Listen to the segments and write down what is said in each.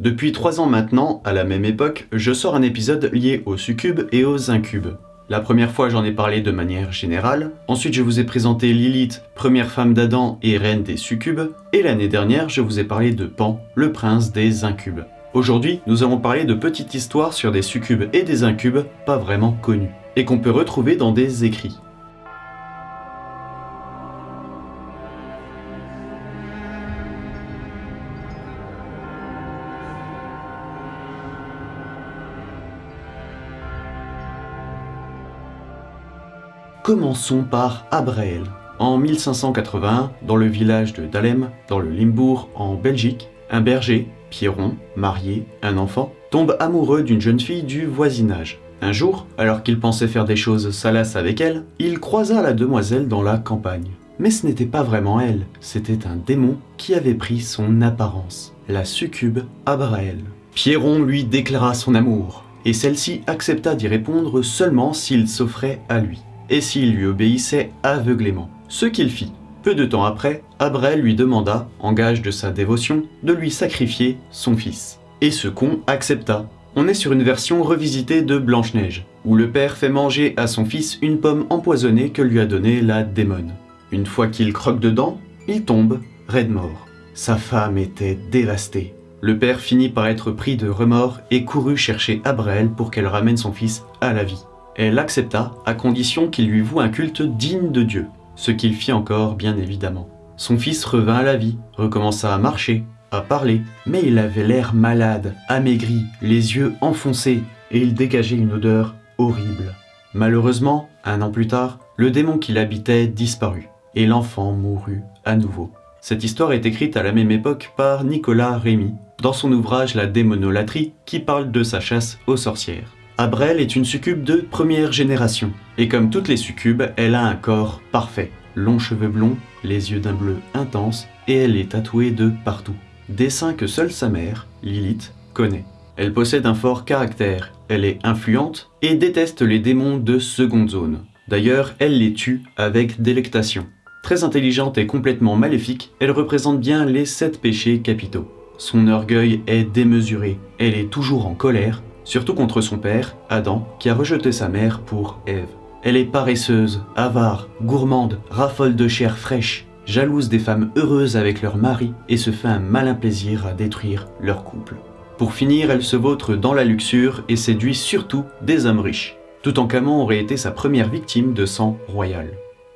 Depuis 3 ans maintenant, à la même époque, je sors un épisode lié aux succubes et aux incubes. La première fois j'en ai parlé de manière générale, ensuite je vous ai présenté Lilith, première femme d'Adam et reine des succubes, et l'année dernière je vous ai parlé de Pan, le prince des incubes. Aujourd'hui, nous allons parler de petites histoires sur des succubes et des incubes pas vraiment connus, et qu'on peut retrouver dans des écrits. Commençons par Abraël. En 1581, dans le village de Dalem, dans le Limbourg, en Belgique, un berger, Pierron, marié, un enfant, tombe amoureux d'une jeune fille du voisinage. Un jour, alors qu'il pensait faire des choses salaces avec elle, il croisa la demoiselle dans la campagne. Mais ce n'était pas vraiment elle, c'était un démon qui avait pris son apparence, la succube Abraël. Pierron lui déclara son amour, et celle-ci accepta d'y répondre seulement s'il s'offrait à lui et s'il lui obéissait aveuglément. Ce qu'il fit. Peu de temps après, Abraël lui demanda, en gage de sa dévotion, de lui sacrifier son fils. Et ce con accepta. On est sur une version revisitée de Blanche-Neige, où le père fait manger à son fils une pomme empoisonnée que lui a donnée la démone. Une fois qu'il croque dedans, il tombe, raide mort. Sa femme était dévastée. Le père finit par être pris de remords et courut chercher Abraël pour qu'elle ramène son fils à la vie. Elle accepta, à condition qu'il lui voue un culte digne de Dieu, ce qu'il fit encore bien évidemment. Son fils revint à la vie, recommença à marcher, à parler, mais il avait l'air malade, amaigri, les yeux enfoncés, et il dégageait une odeur horrible. Malheureusement, un an plus tard, le démon qui l'habitait disparut, et l'enfant mourut à nouveau. Cette histoire est écrite à la même époque par Nicolas Rémy, dans son ouvrage La démonolatrie, qui parle de sa chasse aux sorcières. Abrel est une succube de première génération, et comme toutes les succubes, elle a un corps parfait. Longs cheveux blonds, les yeux d'un bleu intense, et elle est tatouée de partout. Dessin que seule sa mère, Lilith, connaît. Elle possède un fort caractère, elle est influente et déteste les démons de seconde zone. D'ailleurs, elle les tue avec délectation. Très intelligente et complètement maléfique, elle représente bien les sept péchés capitaux. Son orgueil est démesuré, elle est toujours en colère, surtout contre son père, Adam, qui a rejeté sa mère pour Ève. Elle est paresseuse, avare, gourmande, raffole de chair fraîche, jalouse des femmes heureuses avec leur mari et se fait un malin plaisir à détruire leur couple. Pour finir, elle se vautre dans la luxure et séduit surtout des hommes riches. Toutankhamon aurait été sa première victime de sang royal.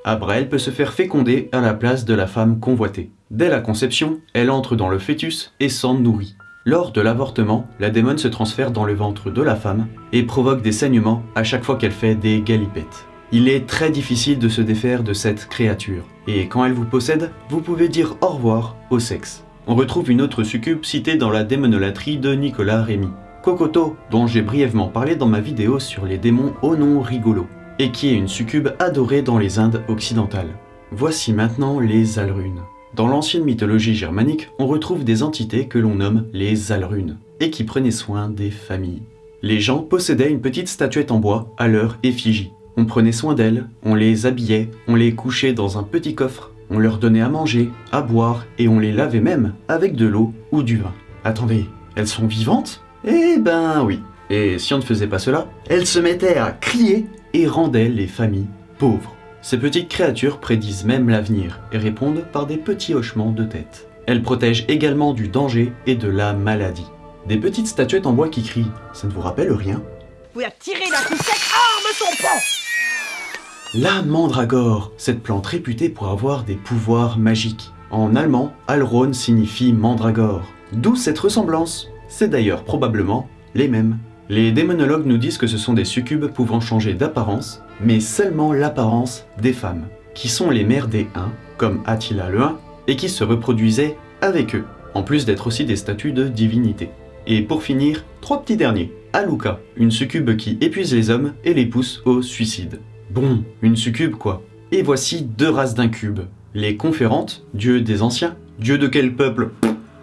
Abraël peut se faire féconder à la place de la femme convoitée. Dès la conception, elle entre dans le fœtus et s'en nourrit. Lors de l'avortement, la démone se transfère dans le ventre de la femme et provoque des saignements à chaque fois qu'elle fait des galipettes. Il est très difficile de se défaire de cette créature, et quand elle vous possède, vous pouvez dire au revoir au sexe. On retrouve une autre succube citée dans la démonolatrie de Nicolas Rémy, Kokoto, dont j'ai brièvement parlé dans ma vidéo sur les démons au nom rigolo, et qui est une succube adorée dans les Indes occidentales. Voici maintenant les Alrunes. Dans l'ancienne mythologie germanique, on retrouve des entités que l'on nomme les Alrunes, et qui prenaient soin des familles. Les gens possédaient une petite statuette en bois à leur effigie. On prenait soin d'elles, on les habillait, on les couchait dans un petit coffre, on leur donnait à manger, à boire, et on les lavait même avec de l'eau ou du vin. Attendez, elles sont vivantes? Eh ben oui. Et si on ne faisait pas cela, elles se mettaient à crier et rendaient les familles pauvres. Ces petites créatures prédisent même l'avenir et répondent par des petits hochements de tête. Elles protègent également du danger et de la maladie. Des petites statuettes en bois qui crient, ça ne vous rappelle rien? Vous tirer la poussette arme son pan La mandragore, cette plante réputée pour avoir des pouvoirs magiques. En allemand, Alron signifie mandragore. D'où cette ressemblance C'est d'ailleurs probablement les mêmes. Les démonologues nous disent que ce sont des succubes pouvant changer d'apparence, mais seulement l'apparence des femmes, qui sont les mères des Huns, comme Attila le Hun, et qui se reproduisaient avec eux, en plus d'être aussi des statues de divinité. Et pour finir, trois petits derniers. Aluka, une succube qui épuise les hommes et les pousse au suicide. Bon, une succube quoi. Et voici deux races d'incubes. Les conférantes, dieux des anciens, dieux de quel peuple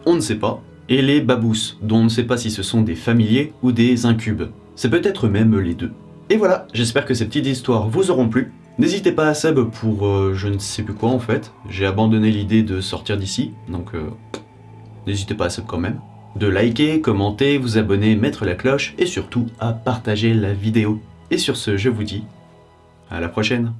On ne sait pas, et les babous, dont on ne sait pas si ce sont des familiers ou des incubes. C'est peut-être même les deux. Et voilà, j'espère que ces petites histoires vous auront plu. N'hésitez pas à sub pour euh, je ne sais plus quoi en fait. J'ai abandonné l'idée de sortir d'ici, donc euh, n'hésitez pas à sub quand même. de liker, commenter, vous abonner, mettre la cloche et surtout à partager la vidéo. Et sur ce, je vous dis à la prochaine